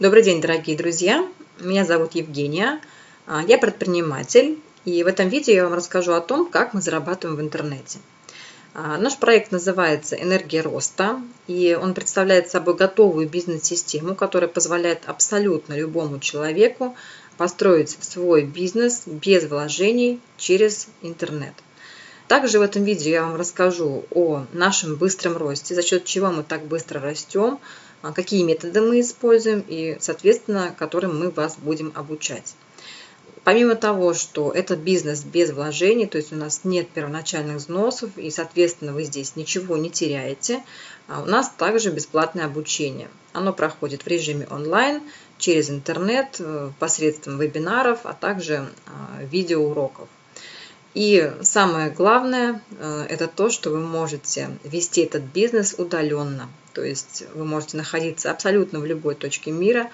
Добрый день, дорогие друзья! Меня зовут Евгения, а, я предприниматель, и в этом видео я вам расскажу о том, как мы зарабатываем в интернете. А, наш проект называется «Энергия роста», и он представляет собой готовую бизнес-систему, которая позволяет абсолютно любому человеку построить свой бизнес без вложений через интернет. Также в этом видео я вам расскажу о нашем быстром росте, за счет чего мы так быстро растем, какие методы мы используем и, соответственно, которым мы вас будем обучать. Помимо того, что это бизнес без вложений, то есть у нас нет первоначальных взносов и, соответственно, вы здесь ничего не теряете, а у нас также бесплатное обучение. Оно проходит в режиме онлайн, через интернет, э, посредством вебинаров, а также а, видеоуроков. И самое главное, э, это то, что вы можете вести этот бизнес удаленно. То есть вы можете находиться абсолютно в любой точке мира,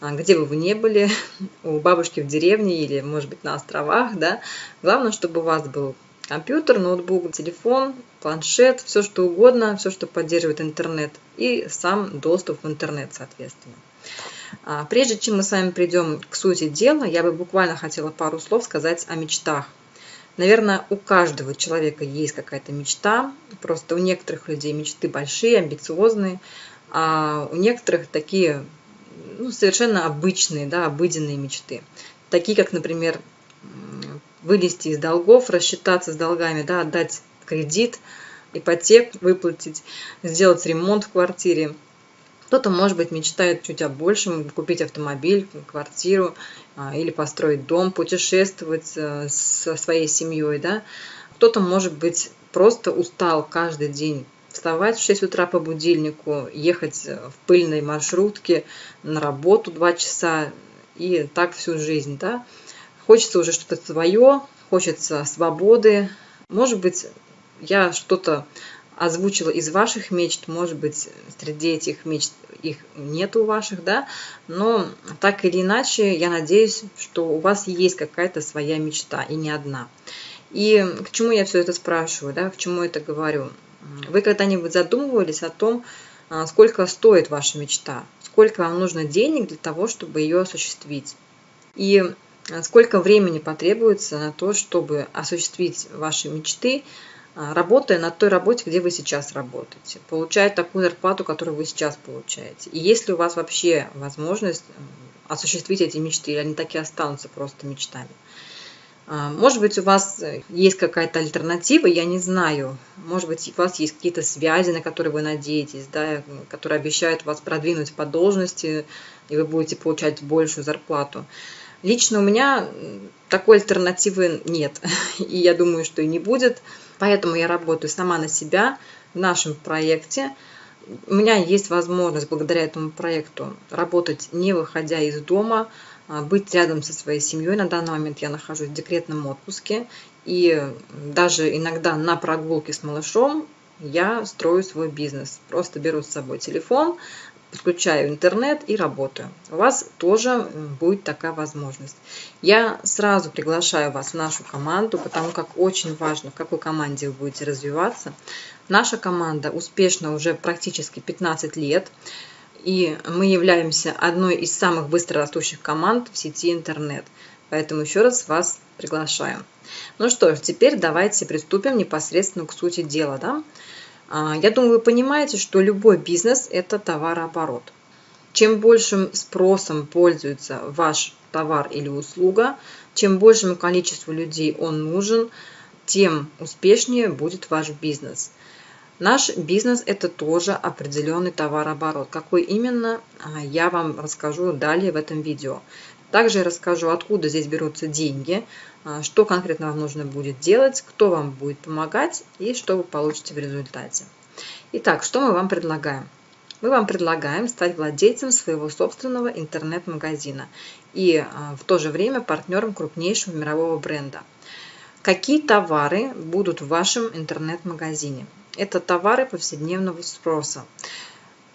а, где бы вы ни были, у бабушки в деревне или, может быть, на островах. Да? Главное, чтобы у вас был компьютер, ноутбук, телефон, планшет, все что угодно, все, что поддерживает интернет и сам доступ в интернет, соответственно. А, прежде чем мы с вами придем к сути дела, я бы буквально хотела пару слов сказать о мечтах. Наверное, у каждого человека есть какая-то мечта. Просто у некоторых людей мечты большие, амбициозные, а у некоторых такие ну, совершенно обычные, да, обыденные мечты. Такие, как, например, вылезти из долгов, рассчитаться с долгами, да, отдать кредит, ипотеку выплатить, сделать ремонт в квартире – кто-то, может быть, мечтает чуть о большем, купить автомобиль, квартиру или построить дом, путешествовать э, со своей семьей. Да? Кто-то, может быть, просто устал каждый день вставать в 6 утра по будильнику, ехать в пыльной маршрутке на работу 2 часа и так всю жизнь. Да? Хочется уже что-то свое, хочется свободы. Может быть, я что-то озвучила из ваших мечт, может быть, среди этих мечт их нет у ваших, да, но так или иначе, я надеюсь, что у вас есть какая-то своя мечта, и не одна. И к чему я все это спрашиваю, да, к чему это говорю? Вы когда-нибудь задумывались о том, а, сколько стоит ваша мечта, сколько вам нужно денег для того, чтобы ее осуществить? И а, сколько времени потребуется на то, чтобы осуществить ваши мечты, работая на той работе, где вы сейчас работаете, получая такую зарплату, которую вы сейчас получаете. И если у вас вообще возможность осуществить эти мечты, или они так и останутся просто мечтами. А, может быть, у вас есть какая-то альтернатива, я не знаю. Может быть, у вас есть какие-то связи, на которые вы надеетесь, да, которые обещают вас продвинуть по должности, и вы будете получать большую зарплату. Лично у меня такой альтернативы нет, и я думаю, что и не будет. Поэтому я работаю сама на себя в нашем проекте. У меня есть возможность благодаря этому проекту работать не выходя из дома, а, быть рядом со своей семьей. На данный момент я нахожусь в декретном отпуске. И даже иногда на прогулке с малышом я строю свой бизнес. Просто беру с собой телефон, подключаю интернет и работаю. У вас тоже будет такая возможность. Я сразу приглашаю вас в нашу команду, потому как очень важно, в какой команде вы будете развиваться. Наша команда успешна уже практически 15 лет, и мы являемся одной из самых быстро растущих команд в сети интернет. Поэтому еще раз вас приглашаю. Ну что ж, теперь давайте приступим непосредственно к сути дела. Да? А, я думаю, вы понимаете, что любой бизнес – это товарооборот. Чем большим спросом пользуется ваш товар или услуга, чем большему количеству людей он нужен, тем успешнее будет ваш бизнес. Наш бизнес – это тоже определенный товарооборот. Какой именно, а, я вам расскажу далее в этом видео. Также я расскажу, откуда здесь берутся деньги, а, что конкретно вам нужно будет делать, кто вам будет помогать и что вы получите в результате. Итак, что мы вам предлагаем? Мы вам предлагаем стать владельцем своего собственного интернет-магазина и а, в то же время партнером крупнейшего мирового бренда. Какие товары будут в вашем интернет-магазине? Это товары повседневного спроса.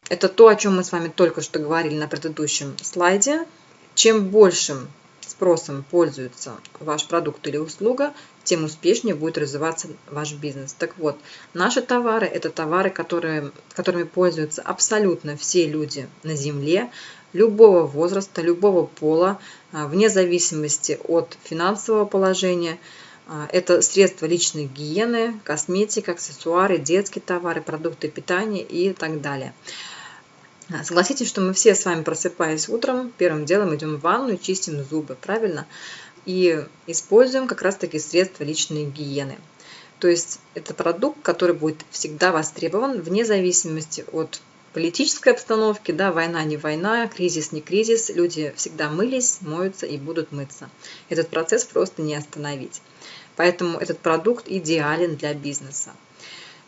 Это то, о чем мы с вами только что говорили на предыдущем слайде. Чем большим спросом пользуется ваш продукт или услуга, тем успешнее будет развиваться ваш бизнес. Так вот, наши товары – это товары, которые, которыми пользуются абсолютно все люди на Земле. любого возраста, любого пола, вне зависимости от финансового положения. Это средства личной гигиены, косметика, аксессуары, детские товары, продукты питания и так далее. Согласитесь, что мы все с вами, просыпаясь утром, первым делом идем в ванну и чистим зубы, правильно? И используем как раз-таки средства личной гигиены. То есть это продукт, который будет всегда востребован вне зависимости от политической обстановки, да, война не война, кризис не кризис, люди всегда мылись, моются и будут мыться. Этот процесс просто не остановить. Поэтому этот продукт идеален для бизнеса.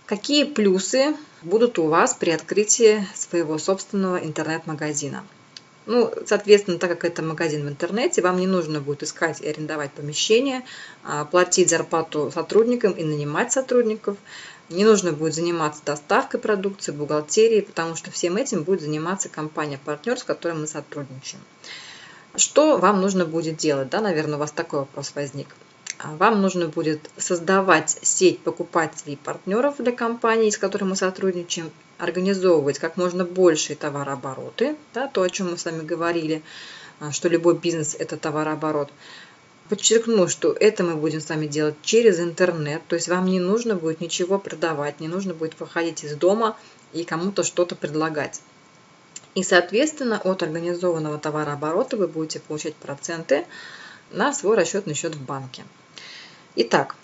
Какие плюсы будут у вас при открытии своего собственного интернет-магазина? Ну, соответственно, так как это магазин в интернете, вам не нужно будет искать и арендовать помещение, а, платить зарплату сотрудникам и нанимать сотрудников. Не нужно будет заниматься доставкой продукции, бухгалтерией, потому что всем этим будет заниматься компания-партнер, с которой мы сотрудничаем. Что вам нужно будет делать? Да, наверное, у вас такой вопрос возник. А вам нужно будет создавать сеть покупателей и партнеров для компании, с которой мы сотрудничаем, организовывать как можно большие товарообороты, да, то, о чем мы с вами говорили, а, что любой бизнес – это товарооборот. Подчеркну, что это мы будем с вами делать через интернет, то есть вам не нужно будет ничего продавать, не нужно будет выходить из дома и кому-то что-то предлагать. И, соответственно, от организованного товарооборота вы будете получать проценты на свой расчетный счет в банке. Итак,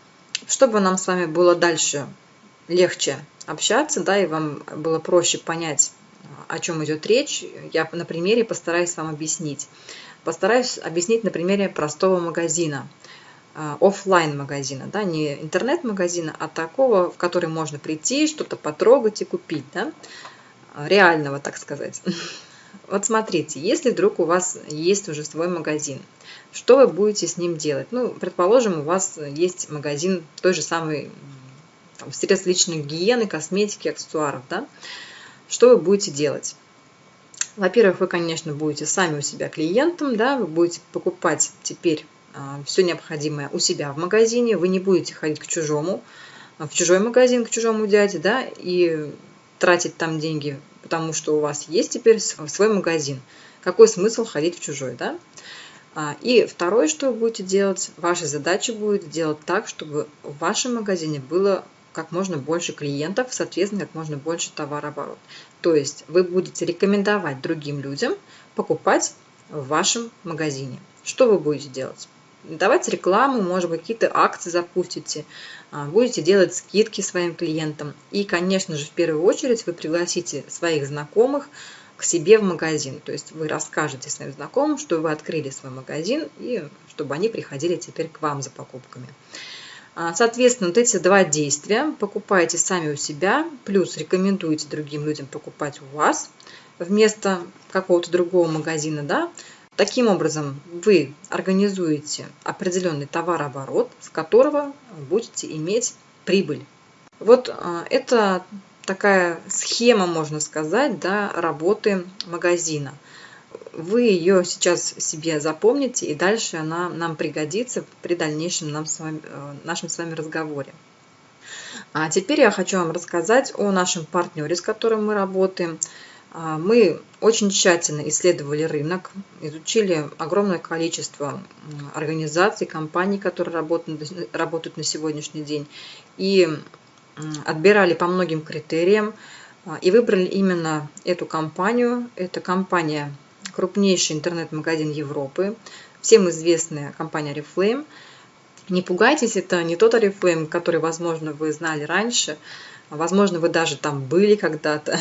чтобы нам с вами было дальше легче общаться, да, и вам было проще понять, о чем идет речь, я на примере постараюсь вам объяснить. Постараюсь объяснить на примере простого магазина, э, офлайн магазина, да, не интернет-магазина, а такого, в который можно прийти, что-то потрогать и купить, да, реального, так сказать. Вот смотрите, если вдруг у вас есть уже свой магазин, что вы будете с ним делать? Ну, предположим, у вас есть магазин той же самой там, средств личной гигиены, косметики, аксессуаров, да? Что вы будете делать? Во-первых, вы, конечно, будете сами у себя клиентом, да, вы будете покупать теперь а, все необходимое у себя в магазине, вы не будете ходить к чужому, в чужой магазин, к чужому дяде, да, и тратить там деньги, потому что у вас есть теперь свой магазин. Какой смысл ходить в чужой, да? А, и второе, что вы будете делать, ваша задача будет сделать так, чтобы в вашем магазине было как можно больше клиентов, соответственно, как можно больше товарооборот. То есть вы будете рекомендовать другим людям покупать в вашем магазине. Что вы будете делать? Давать рекламу, может быть, какие-то акции запустите, а, будете делать скидки своим клиентам. И, конечно же, в первую очередь вы пригласите своих знакомых, к себе в магазин. То есть вы расскажете своим знакомым, что вы открыли свой магазин и чтобы они приходили теперь к вам за покупками. А, соответственно, вот эти два действия покупаете сами у себя, плюс рекомендуете другим людям покупать у вас вместо какого-то другого магазина, да, Таким образом, вы организуете определенный товарооборот, с которого будете иметь прибыль. Вот а, это такая схема, можно сказать, да, работы магазина. Вы ее сейчас себе запомните, и дальше она нам пригодится при дальнейшем нам с вами, э, нашем с вами разговоре. А теперь я хочу вам рассказать о нашем партнере, с которым мы работаем. А, мы очень тщательно исследовали рынок, изучили огромное количество организаций, компаний, которые работают, на сегодняшний день. И отбирали по многим критериям а, и выбрали именно эту компанию. Это компания, крупнейший интернет-магазин Европы, всем известная компания Reflame. Не пугайтесь, это не тот Oriflame, который, возможно, вы знали раньше, возможно, вы даже там были когда-то.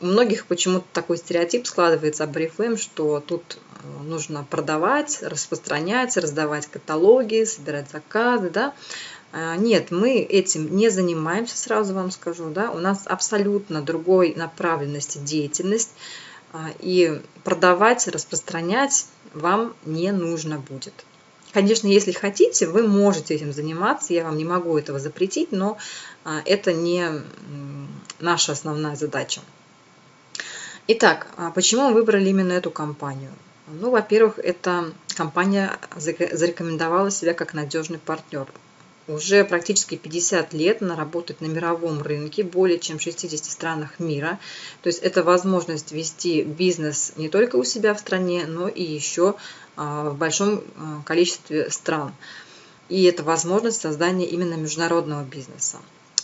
У многих почему-то такой стереотип складывается об Oriflame, что тут э, нужно продавать, распространять, раздавать каталоги, собирать заказы, да. А, нет, мы этим не занимаемся, сразу вам скажу. Да? У нас абсолютно другой направленности деятельность. А, и продавать, распространять вам не нужно будет. Конечно, если хотите, вы можете этим заниматься, я вам не могу этого запретить, но а, это не наша основная задача. Итак, почему мы выбрали именно эту компанию? Ну, во-первых, эта компания зарекомендовала себя как надежный партнер уже практически 50 лет она работает на мировом рынке, более чем в 60 странах мира. То есть это возможность вести бизнес не только у себя в стране, но и еще а, в большом а, количестве стран. И это возможность создания именно международного бизнеса.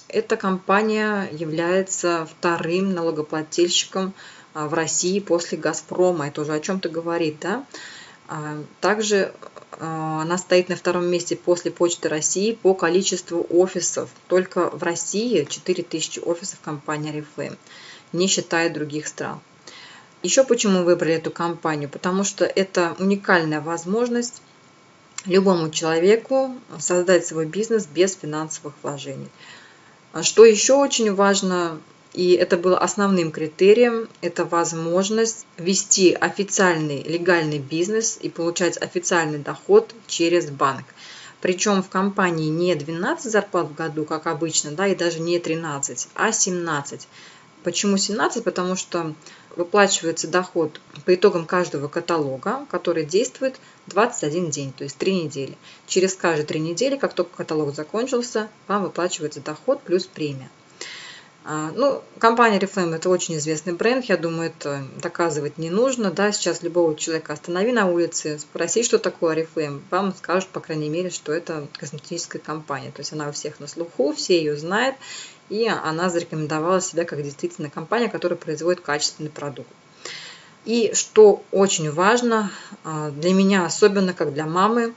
Эта компания является вторым налогоплательщиком а, в России после «Газпрома». Это уже о чем-то говорит. Да? Также она стоит на втором месте после Почты России по количеству офисов. Только в России 4000 офисов компании Oriflame, не считая других стран. Еще почему выбрали эту компанию? Потому что это уникальная возможность любому человеку создать свой бизнес без финансовых вложений. А что еще очень важно, и это было основным критерием, это возможность вести официальный легальный бизнес и получать официальный доход через банк. Причем в компании не 12 зарплат в году, как обычно, да, и даже не 13, а 17. Почему 17? Потому что выплачивается доход по итогам каждого каталога, который действует 21 день, то есть 3 недели. Через каждые 3 недели, как только каталог закончился, вам выплачивается доход плюс премия. А, ну, компания Reflame это очень известный бренд, я думаю, это доказывать не нужно. Да, сейчас любого человека останови на улице, спроси, что такое Reflame, вам скажут, по крайней мере, что это косметическая компания. То есть она у всех на слуху, все ее знают, и она зарекомендовала себя как действительно компания, которая производит качественный продукт. И что очень важно а, для меня, особенно как для мамы,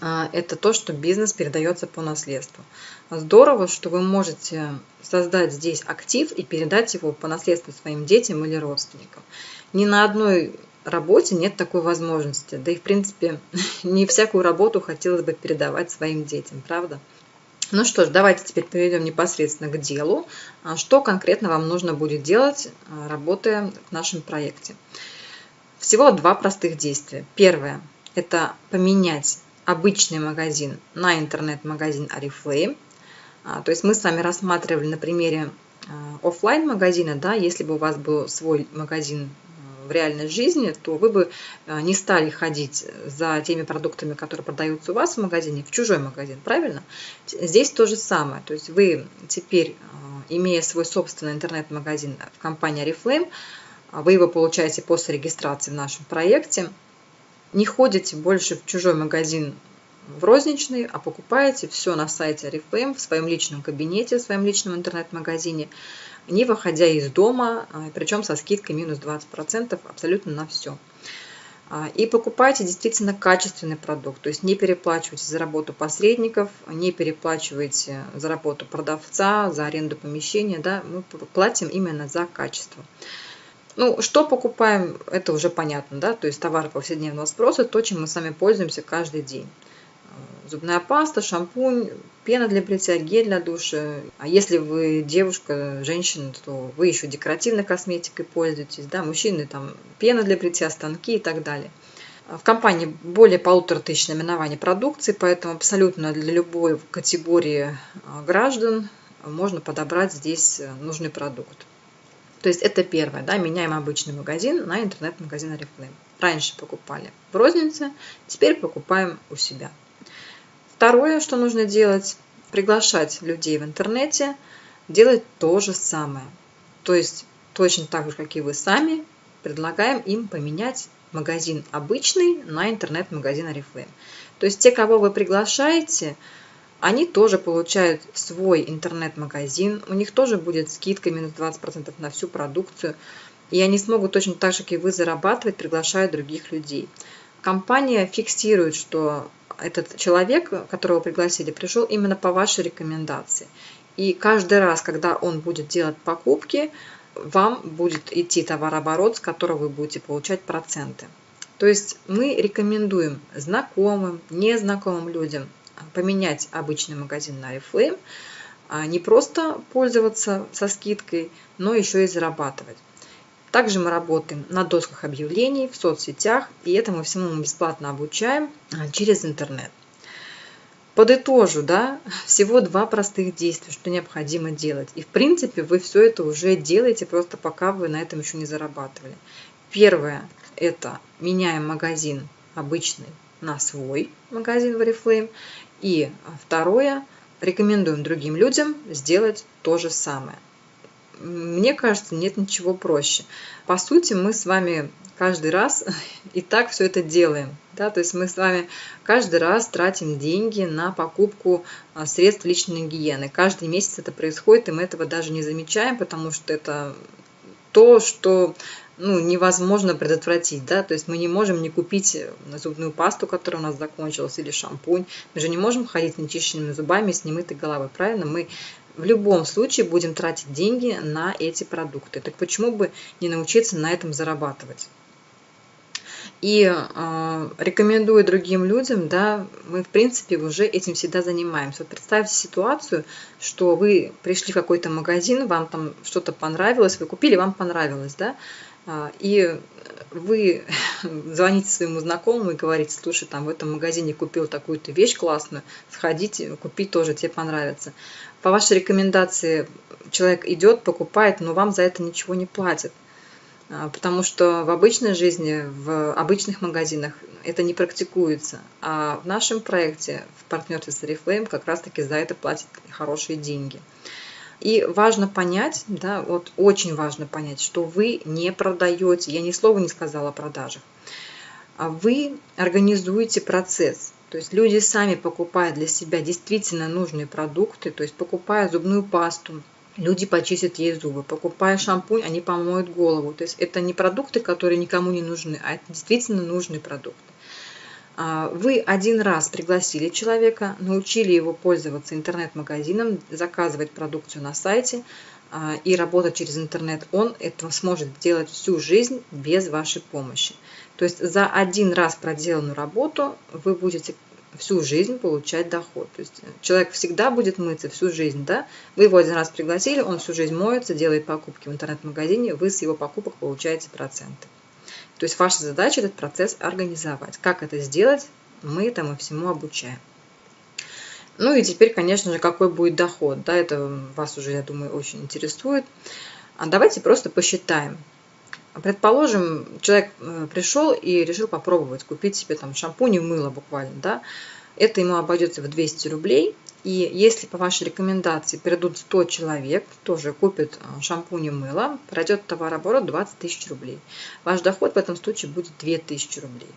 это то, что бизнес передается по наследству. Здорово, что вы можете создать здесь актив и передать его по наследству своим детям или родственникам. Ни на одной работе нет такой возможности. Да и, в принципе, не всякую работу хотелось бы передавать своим детям, правда? Ну что ж, давайте теперь перейдем непосредственно к делу. А что конкретно вам нужно будет делать, а, работая в нашем проекте? Всего два простых действия. Первое – это поменять обычный магазин на интернет-магазин Oriflame. А, то есть мы с вами рассматривали на примере офлайн магазина, да, если бы у вас был свой магазин в реальной жизни, то вы бы не стали ходить за теми продуктами, которые продаются у вас в магазине, в чужой магазин, правильно? Здесь то же самое. То есть вы теперь, имея свой собственный интернет-магазин в компании Oriflame, вы его получаете после регистрации в нашем проекте, не ходите больше в чужой магазин в розничный, а покупаете все на сайте Oriflame в своем личном кабинете, в своем личном интернет-магазине не выходя из дома, а, причем со скидкой минус 20% абсолютно на все. А, и покупайте действительно качественный продукт, то есть не переплачивайте за работу посредников, не переплачивайте за работу продавца, за аренду помещения, да, мы платим именно за качество. Ну, что покупаем, это уже понятно, да, то есть товары повседневного спроса, то, чем мы сами пользуемся каждый день зубная паста, шампунь, пена для бритья, гель для душа. А если вы девушка, женщина, то вы еще декоративной косметикой пользуетесь, да, мужчины там пена для бритья, станки и так далее. В компании более полутора тысяч наименований продукции, поэтому абсолютно для любой категории а, граждан можно подобрать здесь э, нужный продукт. То есть это первое, да, меняем обычный магазин на интернет-магазин Oriflame. Раньше покупали в рознице, теперь покупаем у себя. Второе, что нужно делать, приглашать людей в интернете, делать то же самое. То есть точно так же, как и вы сами, предлагаем им поменять магазин обычный на интернет-магазин Oriflame. То есть те, кого вы приглашаете, они тоже получают свой интернет-магазин, у них тоже будет скидка минус 20% на всю продукцию, и они смогут точно так же, как и вы, зарабатывать, приглашая других людей. Компания фиксирует, что этот человек, которого пригласили, пришел именно по вашей рекомендации. И каждый раз, когда он будет делать покупки, вам будет идти товарооборот, с которого вы будете получать проценты. То есть мы рекомендуем знакомым, незнакомым людям поменять обычный магазин на Oriflame, а не просто пользоваться со скидкой, но еще и зарабатывать. Также мы работаем на досках объявлений в соцсетях, и этому всему мы бесплатно обучаем а, через интернет. Подытожу, да, всего два простых действия, что необходимо делать. И в принципе вы все это уже делаете, просто пока вы на этом еще не зарабатывали. Первое – это меняем магазин обычный на свой магазин в Oriflame. И второе, рекомендуем другим людям сделать то же самое. Мне кажется, нет ничего проще. По сути, мы с вами каждый раз и так все это делаем. Да? То есть мы с вами каждый раз тратим деньги на покупку а, средств личной гигиены. Каждый месяц это происходит, и мы этого даже не замечаем, потому что это то, что ну, невозможно предотвратить, да, то есть мы не можем не купить зубную пасту, которая у нас закончилась, или шампунь, мы же не можем ходить с нечищенными зубами, с немытой головой, правильно? Мы в любом случае будем тратить деньги на эти продукты. Так почему бы не научиться на этом зарабатывать? И э, рекомендую другим людям, да, мы в принципе уже этим всегда занимаемся. Вот представьте ситуацию, что вы пришли в какой-то магазин, вам там что-то понравилось, вы купили, вам понравилось, да, э, и вы звоните своему знакомому и говорите, слушай, там в этом магазине купил такую-то вещь классную, сходите, купить тоже, тебе понравится. По вашей рекомендации человек идет, покупает, но вам за это ничего не платит. А, потому что в обычной жизни, в обычных магазинах это не практикуется. А в нашем проекте, в партнерстве с Oriflame, как раз-таки за это платят хорошие деньги. И важно понять, да, вот очень важно понять, что вы не продаете, я ни слова не сказала о продажах, а вы организуете процесс. То есть люди сами покупают для себя действительно нужные продукты, то есть покупая зубную пасту, люди почистят ей зубы. Покупая шампунь, они помоют голову. То есть это не продукты, которые никому не нужны, а это действительно нужные продукты. А, вы один раз пригласили человека, научили его пользоваться интернет-магазином, заказывать продукцию на сайте а, и работать через интернет. Он это сможет делать всю жизнь без вашей помощи. То есть за один раз проделанную работу вы будете всю жизнь получать доход. То есть человек всегда будет мыться всю жизнь, да? Вы его один раз пригласили, он всю жизнь моется, делает покупки в интернет-магазине, вы с его покупок получаете проценты. То есть ваша задача этот процесс организовать. Как это сделать, мы этому всему обучаем. Ну и теперь, конечно же, какой будет доход. Да, это вас уже, я думаю, очень интересует. А давайте просто посчитаем. Предположим, человек э, пришел и решил попробовать купить себе там шампунь и мыло буквально, да, это ему обойдется в 200 рублей. И если по вашей рекомендации придут 100 человек, тоже купят э, шампунь и мыло, пройдет товарооборот 20 тысяч рублей. Ваш доход в этом случае будет 2000 рублей.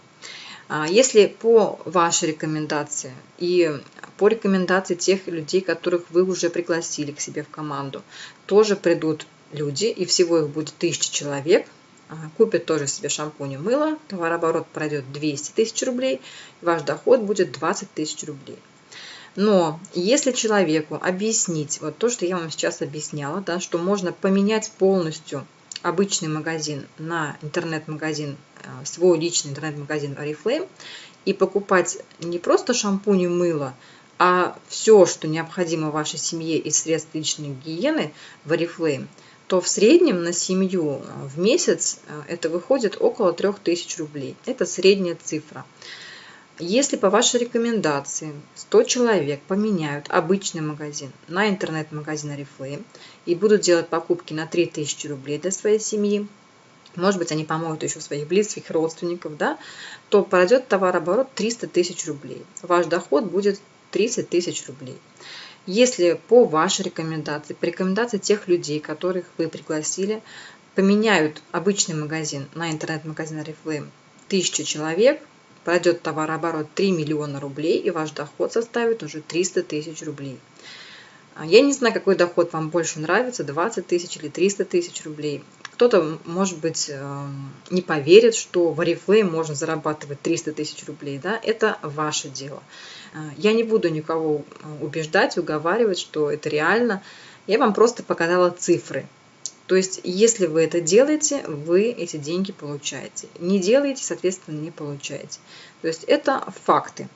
А если по вашей рекомендации и по рекомендации тех людей, которых вы уже пригласили к себе в команду, тоже придут люди, и всего их будет 1000 человек, купит тоже себе шампунь и мыло, товарооборот пройдет 200 тысяч рублей, ваш доход будет 20 тысяч рублей. Но если человеку объяснить, вот то, что я вам сейчас объясняла, да, что можно поменять полностью обычный магазин на интернет-магазин, э, свой личный интернет-магазин Oriflame, и покупать не просто шампунь и мыло, а все, что необходимо вашей семье из средств личной гигиены в Oriflame – то в среднем на семью э, в месяц э, это выходит около 3000 рублей. Это средняя цифра. Если по вашей рекомендации 100 человек поменяют обычный магазин на интернет-магазин Oriflame и будут делать покупки на 3000 рублей для своей семьи, может быть, они помогут еще своих близких, родственников, да, то пройдет товарооборот 300 тысяч рублей. Ваш доход будет 30 тысяч рублей. Если по вашей рекомендации, по рекомендации тех людей, которых вы пригласили, поменяют обычный магазин на интернет-магазин Oriflame 1000 человек, пройдет товарооборот 3 миллиона рублей, и ваш доход составит уже 300 тысяч рублей. А я не знаю, какой доход вам больше нравится, 20 тысяч или 300 тысяч рублей. Кто-то, может быть, эм, не поверит, что в Oriflame можно зарабатывать 300 тысяч рублей. Да? Это ваше дело. Э, я не буду никого убеждать, уговаривать, что это реально. Я вам просто показала цифры. То есть, если вы это делаете, вы эти деньги получаете. Не делаете, соответственно, не получаете. То есть, это факты.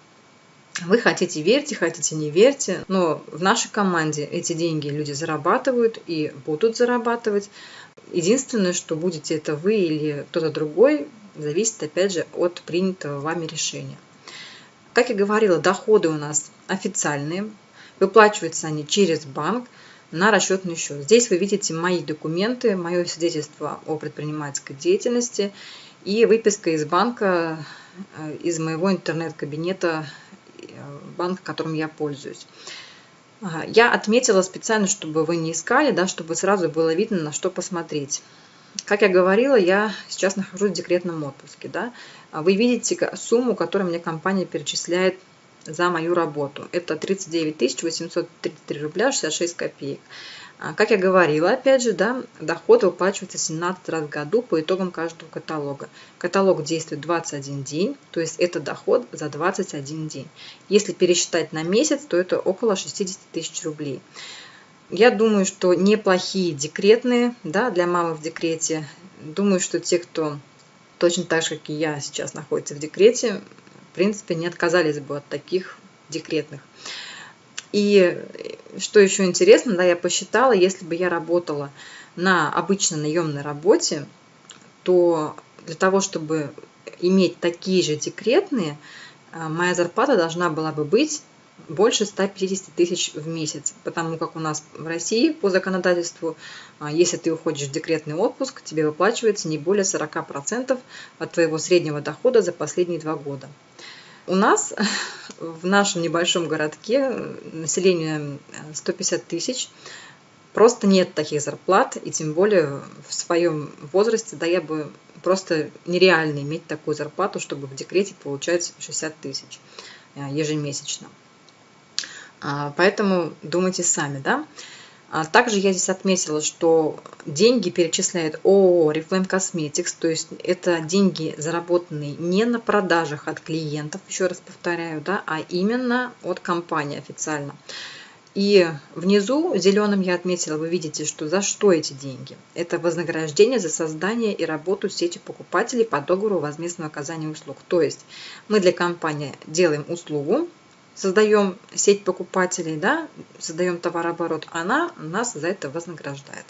Вы хотите верьте, хотите не верьте, но в нашей команде эти деньги люди зарабатывают и будут зарабатывать. Единственное, что будете это вы или кто-то другой, зависит опять же от принятого вами решения. Как я говорила, доходы у нас официальные, выплачиваются они через банк на расчетный счет. Здесь вы видите мои документы, мое свидетельство о предпринимательской деятельности и выписка из банка, э, из моего интернет-кабинета банка, которым я пользуюсь. Я отметила специально, чтобы вы не искали, да, чтобы сразу было видно, на что посмотреть. Как я говорила, я сейчас нахожусь в декретном отпуске. Да? Вы видите сумму, которую мне компания перечисляет за мою работу. Это 39 833 рубля 66 копеек. А, как я говорила, опять же, да, доход выплачивается 17 раз в году по итогам каждого каталога. Каталог действует 21 день, то есть это доход за 21 день. Если пересчитать на месяц, то это около 60 тысяч рублей. Я думаю, что неплохие декретные да, для мамы в декрете. Думаю, что те, кто точно так же, как и я, сейчас находится в декрете, принципе, не отказались бы от таких декретных. И что еще интересно, да, я посчитала, если бы я работала на обычной наемной работе, то для того, чтобы иметь такие же декретные, а, моя зарплата должна была бы быть больше 150 тысяч в месяц, потому как у нас в России по законодательству, а, если ты уходишь в декретный отпуск, тебе выплачивается не более 40% от твоего среднего дохода за последние два года. У нас в нашем небольшом городке население 150 тысяч, просто нет таких зарплат, и тем более в своем возрасте, да я бы просто нереально иметь такую зарплату, чтобы в декрете получать 60 тысяч э, ежемесячно. А, поэтому думайте сами, да. А также я здесь отметила, что деньги перечисляет ООО Reflame Cosmetics, то есть это деньги, заработанные не на продажах от клиентов, еще раз повторяю, да, а именно от компании официально. И внизу зеленым я отметила, вы видите, что за что эти деньги. Это вознаграждение за создание и работу сети покупателей по договору возмездного оказания услуг. То есть мы для компании делаем услугу, создаем сеть покупателей, да, создаем товарооборот, она нас за это вознаграждает.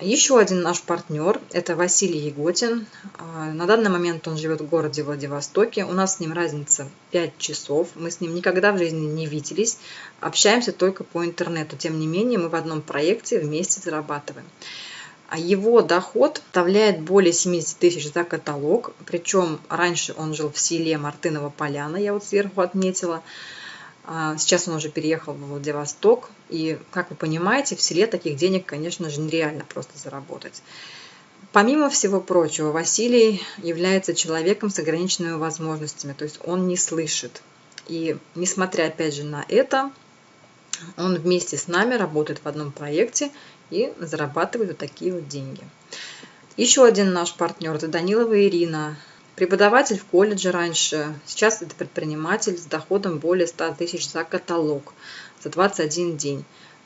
Еще один наш партнер – это Василий Еготин. А, на данный момент он живет в городе Владивостоке. У нас с ним разница 5 часов. Мы с ним никогда в жизни не виделись. Общаемся только по интернету. Тем не менее, мы в одном проекте вместе зарабатываем. А его доход составляет более 70 тысяч за каталог. Причем раньше он жил в селе Мартынова Поляна, я вот сверху отметила. А сейчас он уже переехал в Владивосток. И, как вы понимаете, в селе таких денег, конечно же, нереально просто заработать. Помимо всего прочего, Василий является человеком с ограниченными возможностями, то есть он не слышит. И несмотря, опять же, на это, он вместе с нами работает в одном проекте и зарабатывает вот такие вот деньги. Еще один наш партнер – это Данилова Ирина. Преподаватель в колледже раньше, сейчас это предприниматель с доходом более 100 тысяч за каталог, за 21 день.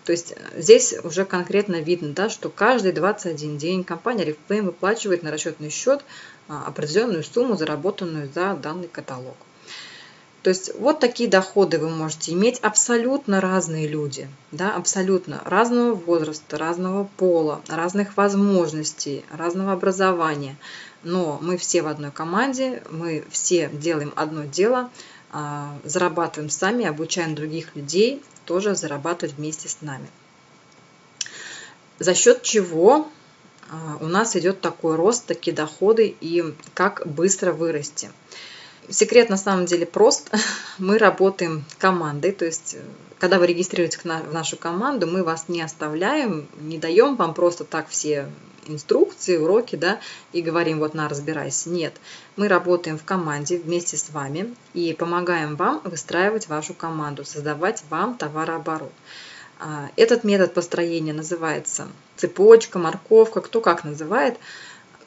То есть э, здесь уже конкретно видно, да, что каждый 21 день компания Reflame выплачивает на расчетный счет а, определенную сумму, заработанную за данный каталог. То есть вот такие доходы вы можете иметь абсолютно разные люди, да, абсолютно разного возраста, разного пола, разных возможностей, разного образования. Но мы все в одной команде, мы все делаем одно дело, а, зарабатываем сами, обучаем других людей тоже зарабатывать вместе с нами. За счет чего а, у нас идет такой рост, такие доходы и как быстро вырасти. Секрет на самом деле прост. Мы работаем командой, то есть э, когда вы регистрируетесь в нашу команду, мы вас не оставляем, не даем вам просто так все инструкции, уроки, да, и говорим, вот на, разбирайся. Нет, мы работаем в команде вместе с вами и помогаем вам выстраивать вашу команду, создавать вам товарооборот. А, этот метод построения называется цепочка, морковка, кто как называет.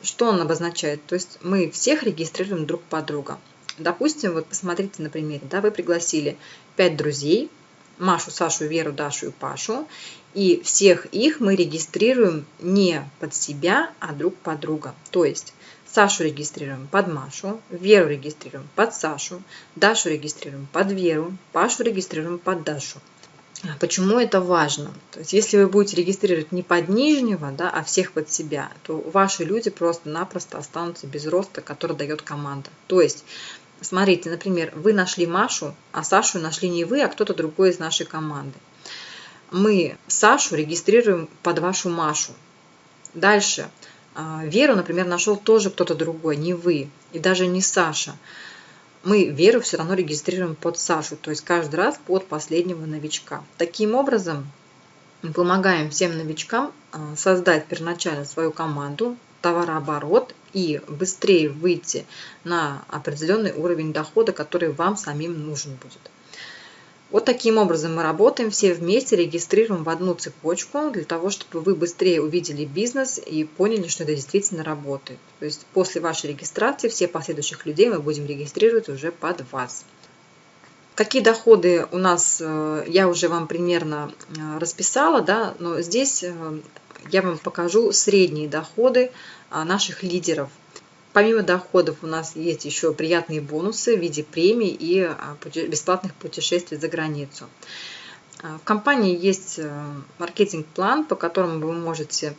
Что он обозначает? То есть мы всех регистрируем друг под друга. Допустим, вот посмотрите на примере, да, вы пригласили 5 друзей, Машу, Сашу, Веру, Дашу и Пашу, и всех их мы регистрируем не под себя, а друг под друга. То есть Сашу регистрируем под Машу, Веру регистрируем под Сашу, Дашу регистрируем под Веру, Пашу регистрируем под Дашу. А почему это важно? То есть, если вы будете регистрировать не под нижнего, да, а всех под себя, то ваши люди просто-напросто останутся без роста, который дает команда. То есть, Смотрите, например, вы нашли Машу, а Сашу нашли не вы, а кто-то другой из нашей команды. Мы Сашу регистрируем под вашу Машу. Дальше. А, Веру, например, нашел тоже кто-то другой, не вы, и даже не Саша. мы Веру все равно регистрируем под Сашу, то есть каждый раз под последнего новичка. Таким образом, мы помогаем всем новичкам а, создать первоначально свою команду, товарооборот и быстрее выйти на определенный уровень дохода, который вам самим нужен будет. Вот таким образом мы работаем все вместе, регистрируем в одну цепочку для того, чтобы вы быстрее увидели бизнес и поняли, что это действительно работает. То есть после вашей регистрации все последующих людей мы будем регистрировать уже под вас. Какие доходы у нас, э, я уже вам примерно э, расписала, да, но здесь э, я вам покажу средние доходы наших лидеров. Помимо доходов у нас есть еще приятные бонусы в виде премий и а, бесплатных путешествий за границу. А, в компании есть э, маркетинг-план, по которому вы можете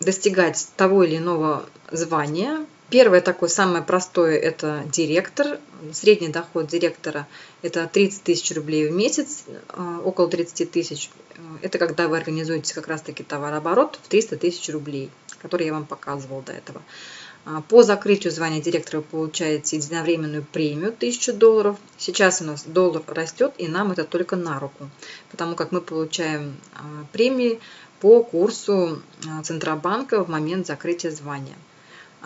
достигать того или иного звания. Первое такое самое простое – это директор. Средний доход директора – это 30 тысяч рублей в месяц, э, около 30 тысяч. Это когда вы организуете как раз-таки товарооборот в 300 тысяч рублей, который я вам показывал до этого. А, по закрытию звания директора вы получаете единовременную премию 1000 долларов. Сейчас у нас доллар растет, и нам это только на руку, потому как мы получаем а, премии по курсу а, Центробанка в момент закрытия звания.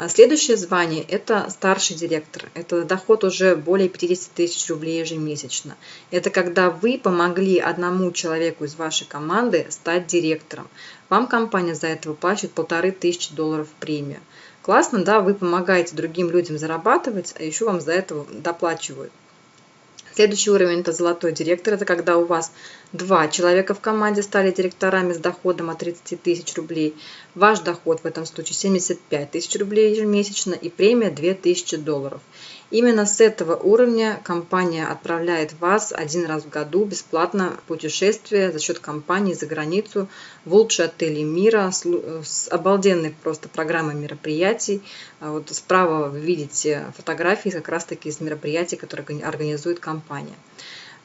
Следующее звание – это старший директор. Это доход уже более 50 тысяч рублей ежемесячно. Это когда вы помогли одному человеку из вашей команды стать директором. Вам компания за это выплачивает полторы тысячи долларов премию. Классно, да, вы помогаете другим людям зарабатывать, а еще вам за это доплачивают. Следующий уровень – это золотой директор. Это когда у вас два человека в команде стали директорами с доходом от 30 тысяч рублей. Ваш доход в этом случае 75 тысяч рублей ежемесячно и премия 2000 долларов. Именно с этого уровня компания отправляет вас один раз в году бесплатно в путешествие за счет компании за границу в лучшие отели мира с обалденной просто программой мероприятий. А вот справа вы видите фотографии как раз таки из мероприятий, которые организует компания.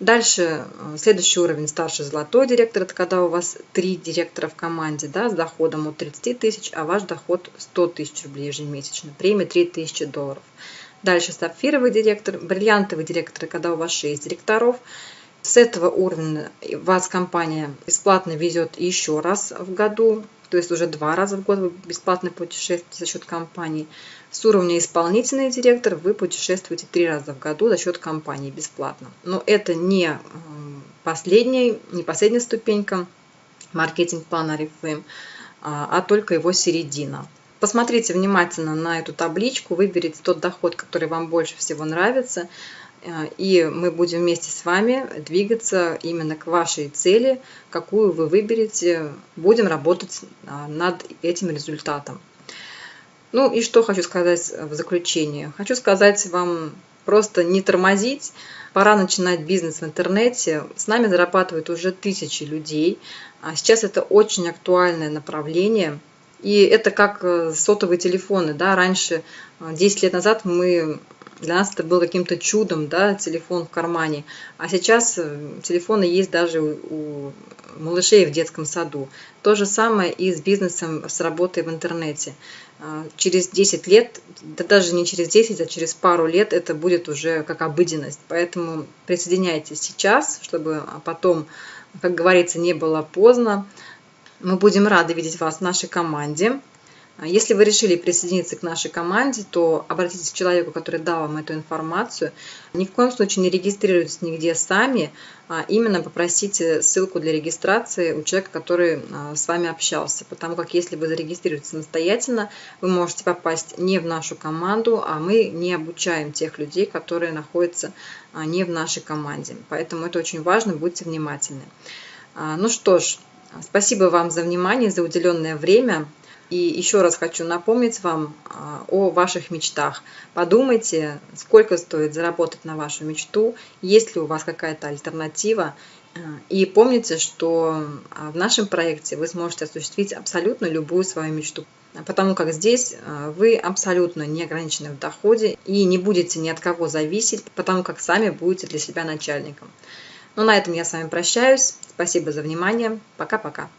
Дальше э, следующий уровень старший золотой директор, это когда у вас три директора в команде да, с доходом от 30 тысяч, а ваш доход 100 тысяч рублей ежемесячно, премия 3000 долларов. Дальше сапфировый директор, бриллиантовый директор, когда у вас 6 директоров. С этого уровня вас компания бесплатно везет еще раз в году, то есть уже два раза в год вы бесплатно путешествуете за счет компании. С уровня исполнительный директор вы путешествуете три раза в году за счет компании бесплатно. Но это не последняя, не последняя ступенька маркетинг-плана Reflame, а, а только его середина. Посмотрите внимательно на эту табличку, выберите тот доход, который вам больше всего нравится, э, и мы будем вместе с вами двигаться именно к вашей цели, какую вы выберете. Будем работать а, над этим результатом. Ну и что хочу сказать в заключение. Хочу сказать вам просто не тормозить. Пора начинать бизнес в интернете. С нами зарабатывают уже тысячи людей. А сейчас это очень актуальное направление – и это как э, сотовые телефоны, да, раньше, 10 э, лет назад мы для нас это было каким-то чудом, да, телефон в кармане. А сейчас э, телефоны есть даже у малышей в детском саду. То же самое и с бизнесом, с работой в интернете. Через 10 лет, да даже не через 10, а через пару лет это будет уже как обыденность. Поэтому присоединяйтесь сейчас, чтобы потом, как говорится, не было поздно. Мы будем рады видеть вас в нашей команде. Если вы решили присоединиться к нашей команде, то обратитесь к человеку, который дал вам эту информацию. Ни в коем случае не регистрируйтесь нигде сами, а именно попросите ссылку для регистрации у человека, который а, с вами общался. Потому как если вы зарегистрируетесь самостоятельно, вы можете попасть не в нашу команду, а мы не обучаем тех людей, которые находятся а, не в нашей команде. Поэтому это очень важно, будьте внимательны. Ну что ж, Спасибо вам за внимание, за уделенное время. И еще раз хочу напомнить вам а, о ваших мечтах. Подумайте, сколько стоит заработать на вашу мечту, есть ли у вас какая-то альтернатива. А, и помните, что а, в нашем проекте вы сможете осуществить абсолютно любую свою мечту. Потому как здесь вы абсолютно не ограничены в доходе и не будете ни от кого зависеть, потому как сами будете для себя начальником. Ну, на этом я с вами прощаюсь. Спасибо за внимание. Пока-пока.